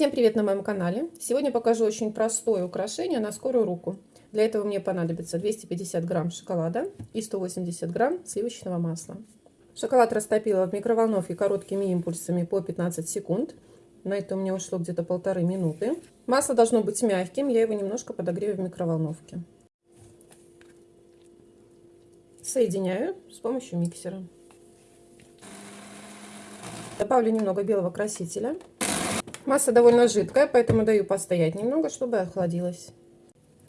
Всем привет на моем канале! Сегодня покажу очень простое украшение на скорую руку. Для этого мне понадобится 250 грамм шоколада и 180 грамм сливочного масла. Шоколад растопила в микроволновке короткими импульсами по 15 секунд. На это у меня ушло где-то полторы минуты. Масло должно быть мягким, я его немножко подогрею в микроволновке. Соединяю с помощью миксера. Добавлю немного белого красителя. Масса довольно жидкая, поэтому даю постоять немного, чтобы охладилась.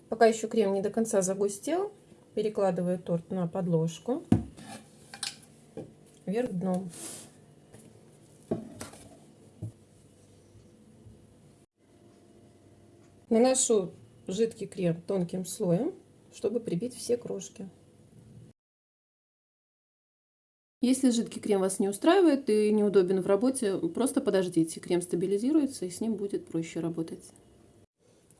Пока еще крем не до конца загустел, перекладываю торт на подложку вверх дном. Наношу жидкий крем тонким слоем, чтобы прибить все крошки. Если жидкий крем вас не устраивает и неудобен в работе, просто подождите, крем стабилизируется и с ним будет проще работать.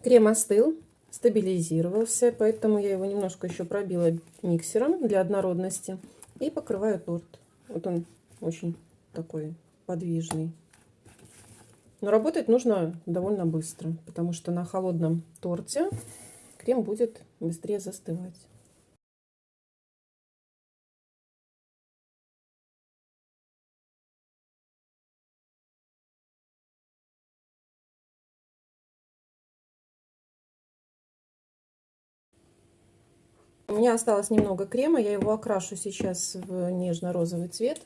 Крем остыл, стабилизировался, поэтому я его немножко еще пробила миксером для однородности и покрываю торт. Вот он очень такой подвижный. Но работать нужно довольно быстро, потому что на холодном торте крем будет быстрее застывать. У меня осталось немного крема, я его окрашу сейчас в нежно-розовый цвет.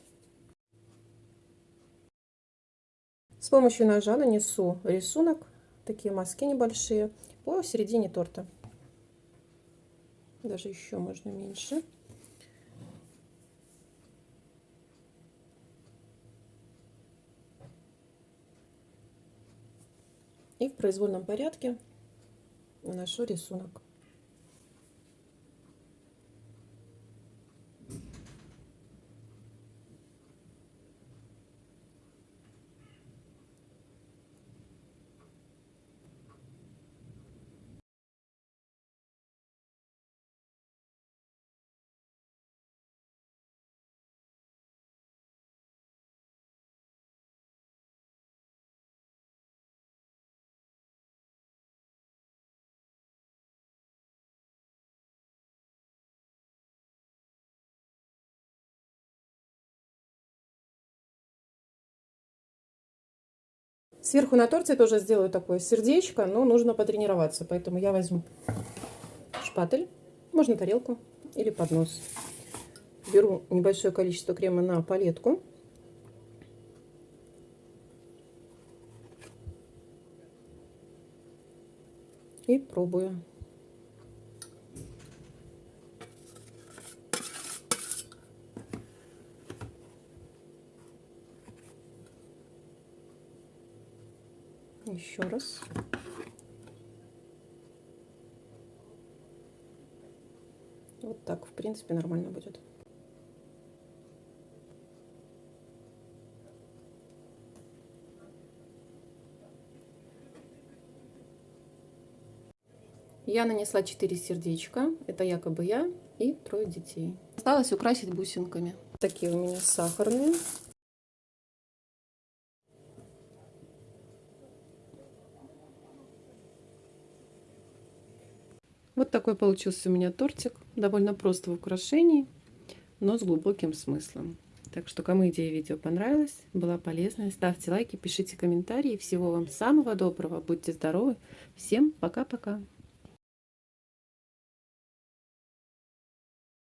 С помощью ножа нанесу рисунок, такие маски небольшие, по середине торта. Даже еще можно меньше. И в произвольном порядке наношу рисунок. Сверху на торте тоже сделаю такое сердечко, но нужно потренироваться, поэтому я возьму шпатель, можно тарелку или поднос. Беру небольшое количество крема на палетку. И пробую. Еще раз. Вот так, в принципе, нормально будет. Я нанесла 4 сердечка. Это якобы я и трое детей. Осталось украсить бусинками. Такие у меня сахарные. Вот такой получился у меня тортик. Довольно просто в украшении, но с глубоким смыслом. Так что, кому идея видео понравилась, была полезной, ставьте лайки, пишите комментарии. Всего вам самого доброго, будьте здоровы. Всем пока-пока.